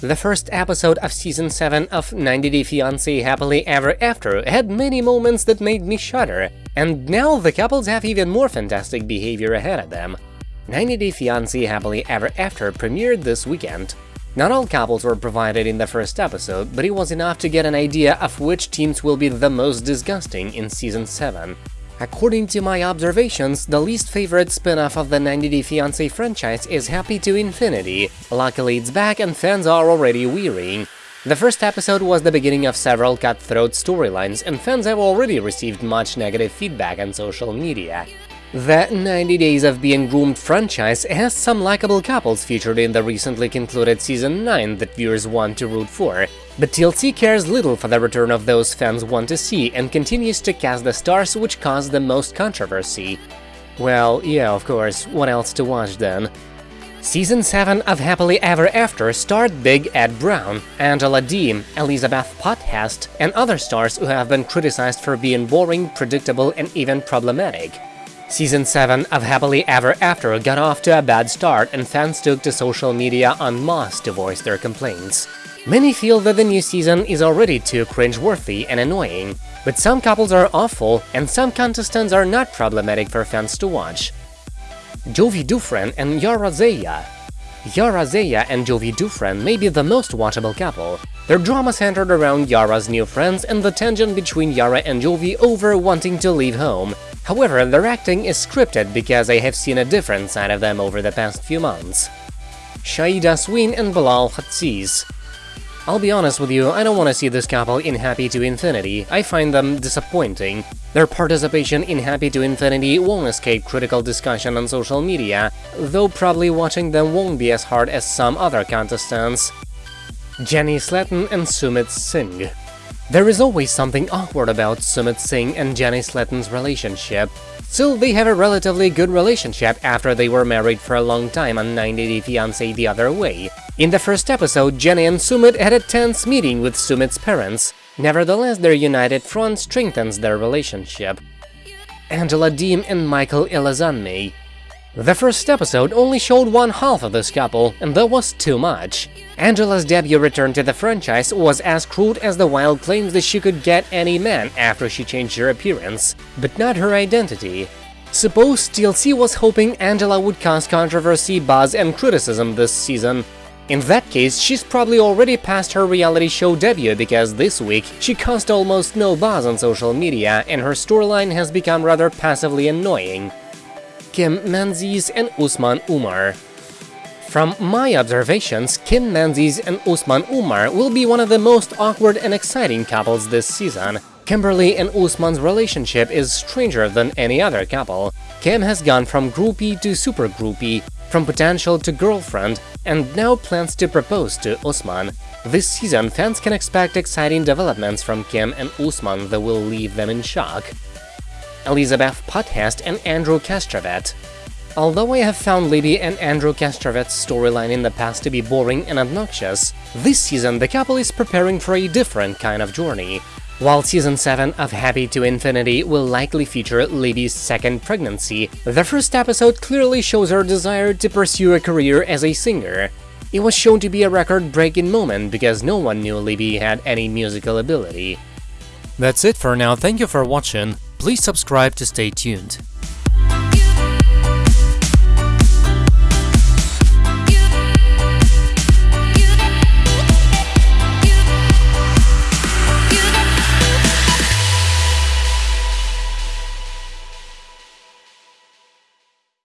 The first episode of season 7 of 90 Day Fiancé Happily Ever After had many moments that made me shudder, and now the couples have even more fantastic behavior ahead of them. 90 Day Fiancé Happily Ever After premiered this weekend. Not all couples were provided in the first episode, but it was enough to get an idea of which teams will be the most disgusting in season 7. According to my observations, the least favorite spin-off of the 90 Day Fiancé franchise is Happy to Infinity. Luckily it's back and fans are already wearying. The first episode was the beginning of several cutthroat storylines, and fans have already received much negative feedback on social media. The 90 Days of Being Groomed franchise has some likable couples featured in the recently concluded Season 9 that viewers want to root for, but TLC cares little for the return of those fans want to see and continues to cast the stars which cause the most controversy. Well, yeah, of course, what else to watch then? Season 7 of Happily Ever After starred Big Ed Brown, Angela Deem, Elizabeth Potthast, and other stars who have been criticized for being boring, predictable, and even problematic. Season 7 of Happily Ever After got off to a bad start and fans took to social media en masse to voice their complaints. Many feel that the new season is already too cringe-worthy and annoying, but some couples are awful and some contestants are not problematic for fans to watch. Jovi Dufren and Yara Zaya Yara Zaya and Jovi Dufren may be the most watchable couple. Their drama centered around Yara's new friends and the tension between Yara and Jovi over wanting to leave home, However, their acting is scripted because I have seen a different side of them over the past few months. Shaeeda Sween and Bilal Hazziez I'll be honest with you, I don't want to see this couple in Happy to Infinity, I find them disappointing. Their participation in Happy to Infinity won't escape critical discussion on social media, though probably watching them won't be as hard as some other contestants. Jenny Slatten and Sumit Singh there is always something awkward about Sumit Singh and Jenny Slatten's relationship. Still, they have a relatively good relationship after they were married for a long time on 90 Day Fiancé the other way. In the first episode, Jenny and Sumit had a tense meeting with Sumit's parents. Nevertheless, their united front strengthens their relationship. Angela Deem and Michael Ilesanmi the first episode only showed one half of this couple, and that was too much. Angela's debut return to the franchise was as crude as the wild claims that she could get any man after she changed her appearance, but not her identity. Suppose TLC was hoping Angela would cause controversy, buzz and criticism this season. In that case, she's probably already past her reality show debut because this week she caused almost no buzz on social media and her storyline has become rather passively annoying. Kim Menzies and Usman Umar. From my observations, Kim Menzies and Usman Umar will be one of the most awkward and exciting couples this season. Kimberly and Usman's relationship is stranger than any other couple. Kim has gone from groupie to super groupie, from potential to girlfriend, and now plans to propose to Usman. This season, fans can expect exciting developments from Kim and Usman that will leave them in shock. Elizabeth Potthast and Andrew Castravet. Although I have found Libby and Andrew Castravet's storyline in the past to be boring and obnoxious, this season the couple is preparing for a different kind of journey. While Season 7 of Happy to Infinity will likely feature Libby's second pregnancy, the first episode clearly shows her desire to pursue a career as a singer. It was shown to be a record-breaking moment because no one knew Libby had any musical ability. That's it for now, thank you for watching. Please subscribe to stay tuned.